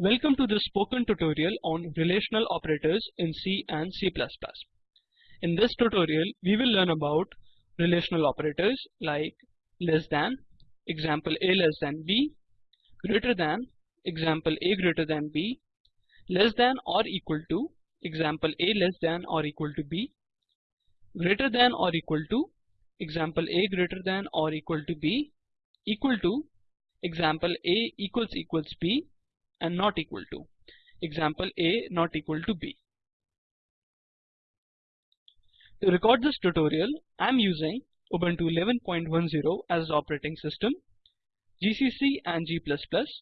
Welcome to this spoken tutorial on relational operators in C and C++. In this tutorial, we will learn about relational operators like less than, example a less than b, greater than, example a greater than b, less than or equal to, example a less than or equal to b, greater than or equal to, example a greater than or equal to b, equal to, example a equals equals b, and not equal to, example a not equal to b. To record this tutorial, I am using Ubuntu 11.10 as the operating system, GCC and G++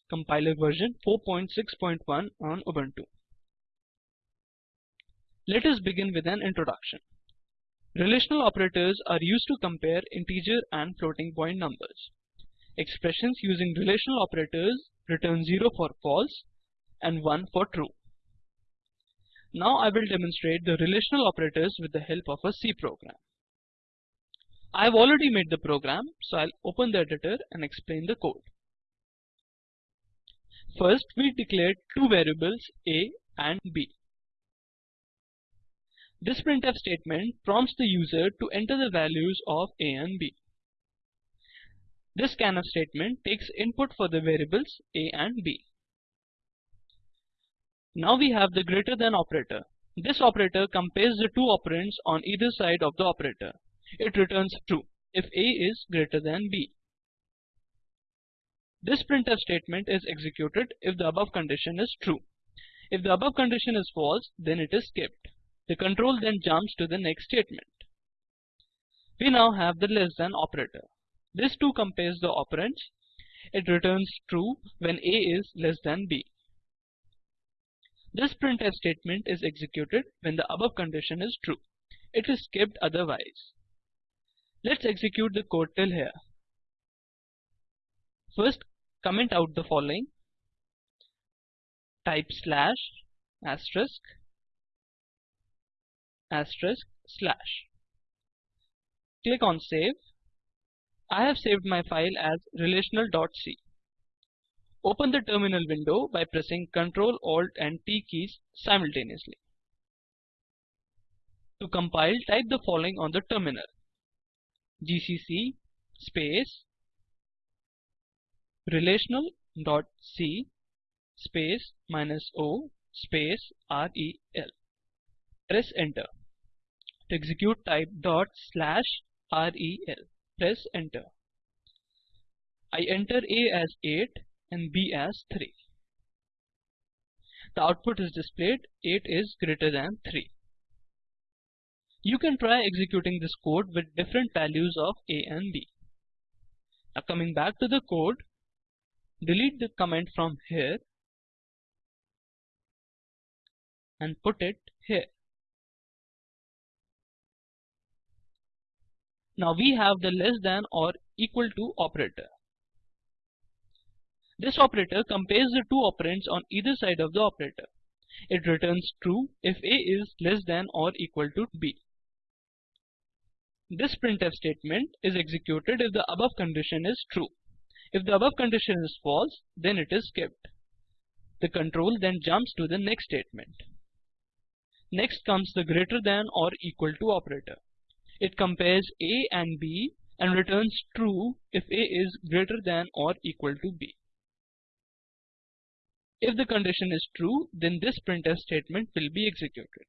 compiler version 4.6.1 on Ubuntu. Let us begin with an introduction. Relational operators are used to compare integer and floating point numbers. Expressions using relational operators return 0 for false and 1 for true. Now I will demonstrate the relational operators with the help of a C program. I have already made the program, so I'll open the editor and explain the code. First, we declared two variables a and b. This printf statement prompts the user to enter the values of a and b. This scanf statement takes input for the variables a and b. Now we have the greater than operator. This operator compares the two operands on either side of the operator. It returns true if a is greater than b. This printf statement is executed if the above condition is true. If the above condition is false, then it is skipped. The control then jumps to the next statement. We now have the less than operator. This too compares the operands. It returns true when a is less than b. This printf statement is executed when the above condition is true. It is skipped otherwise. Let's execute the code till here. First, comment out the following. Type slash asterisk asterisk slash. Click on save. I have saved my file as relational.c. Open the terminal window by pressing Ctrl Alt and T keys simultaneously. To compile, type the following on the terminal. gcc space relational.c space minus o space rel. Press enter. To execute type dot slash rel. Press enter. I enter A as 8 and B as 3. The output is displayed 8 is greater than 3. You can try executing this code with different values of A and B. Now coming back to the code, delete the comment from here and put it here. Now we have the less than or equal to operator. This operator compares the two operands on either side of the operator. It returns true if a is less than or equal to b. This printf statement is executed if the above condition is true. If the above condition is false, then it is skipped. The control then jumps to the next statement. Next comes the greater than or equal to operator. It compares A and B and returns true if A is greater than or equal to B. If the condition is true, then this printf statement will be executed.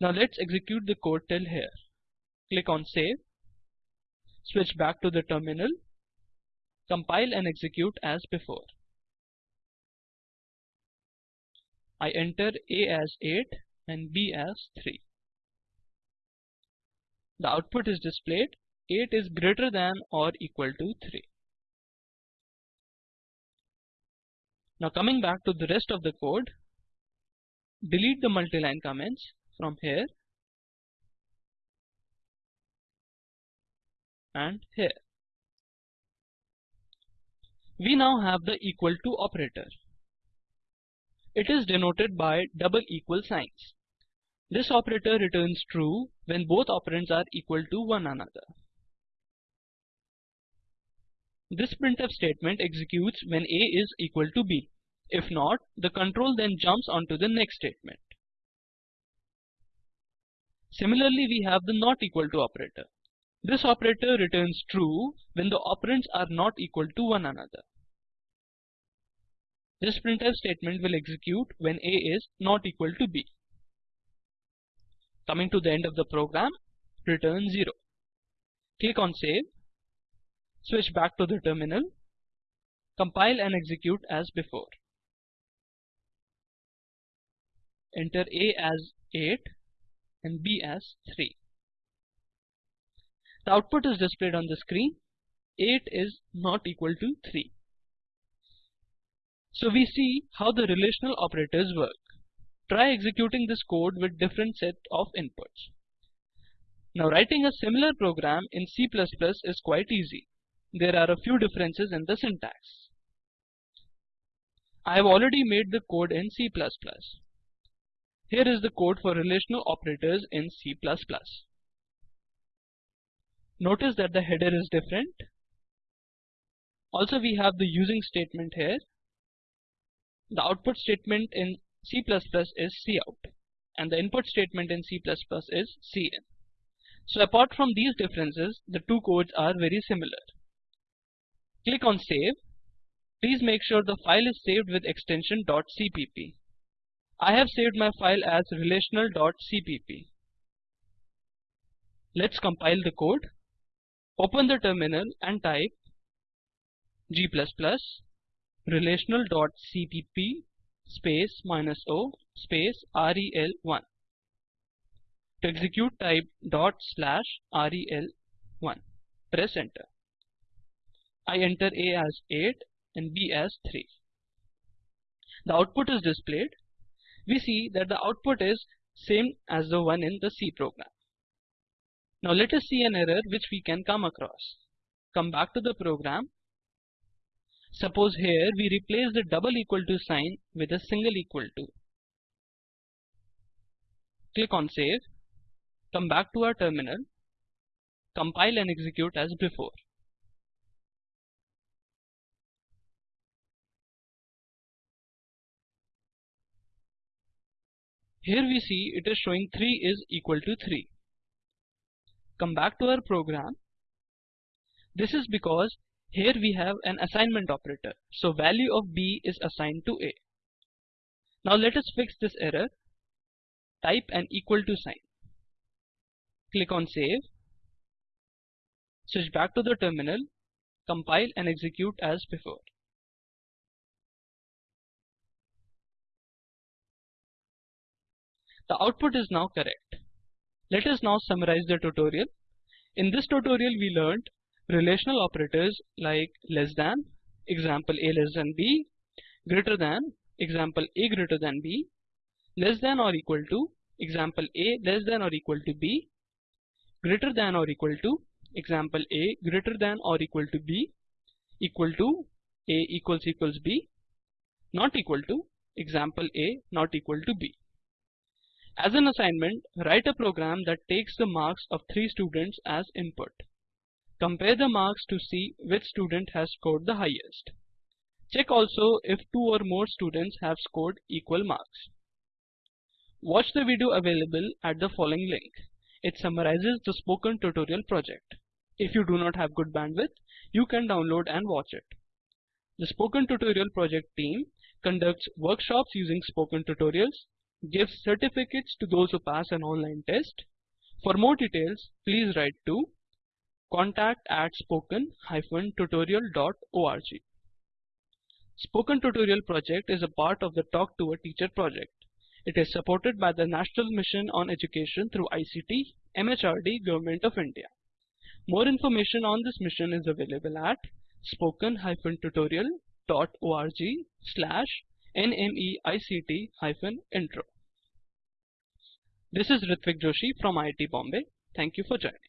Now let's execute the code till here. Click on save. Switch back to the terminal. Compile and execute as before. I enter A as 8 and B as 3 the output is displayed 8 is greater than or equal to 3. Now coming back to the rest of the code, delete the multi-line comments from here and here. We now have the equal to operator. It is denoted by double equal signs. This operator returns true when both operands are equal to one another. This printf statement executes when a is equal to b. If not, the control then jumps onto the next statement. Similarly, we have the not equal to operator. This operator returns true when the operands are not equal to one another. This printf statement will execute when a is not equal to b. Coming to the end of the program, return 0. Click on save, switch back to the terminal, compile and execute as before. Enter a as 8 and b as 3. The output is displayed on the screen. 8 is not equal to 3. So we see how the relational operators work. Try executing this code with different set of inputs. Now writing a similar program in C++ is quite easy. There are a few differences in the syntax. I have already made the code in C++. Here is the code for relational operators in C++. Notice that the header is different. Also we have the using statement here. The output statement in C++ is cout and the input statement in C++ is cin. So apart from these differences, the two codes are very similar. Click on save. Please make sure the file is saved with extension .cpp. I have saved my file as relational.cpp. Let's compile the code. Open the terminal and type g++ relational.cpp space minus o space rel1. To execute type dot slash rel1. Press enter. I enter a as 8 and b as 3. The output is displayed we see that the output is same as the one in the C program. Now let us see an error which we can come across. Come back to the program. Suppose here we replace the double equal to sign with a single equal to. Click on save. Come back to our terminal. Compile and execute as before. Here we see it is showing 3 is equal to 3. Come back to our program. This is because here we have an assignment operator. So value of b is assigned to a. Now let us fix this error. Type an equal to sign. Click on save. Switch back to the terminal. Compile and execute as before. The output is now correct. Let us now summarize the tutorial. In this tutorial we learned relational operators like less than, example a less than b, greater than, example a greater than b, less than or equal to, example a less than or equal to b, greater than or equal to, example a greater than or equal to b, equal to, a equals equals b, not equal to, example a not equal to b. As an assignment, write a program that takes the marks of three students as input. Compare the marks to see which student has scored the highest. Check also if two or more students have scored equal marks. Watch the video available at the following link. It summarizes the spoken tutorial project. If you do not have good bandwidth, you can download and watch it. The Spoken Tutorial project team conducts workshops using spoken tutorials gives certificates to those who pass an online test. For more details, please write to contact at spoken-tutorial.org. Spoken Tutorial project is a part of the Talk to a Teacher project. It is supported by the National Mission on Education through ICT, MHRD, Government of India. More information on this mission is available at spoken-tutorial.org slash nmeict-intro. This is Ritvik Joshi from IIT Bombay. Thank you for joining.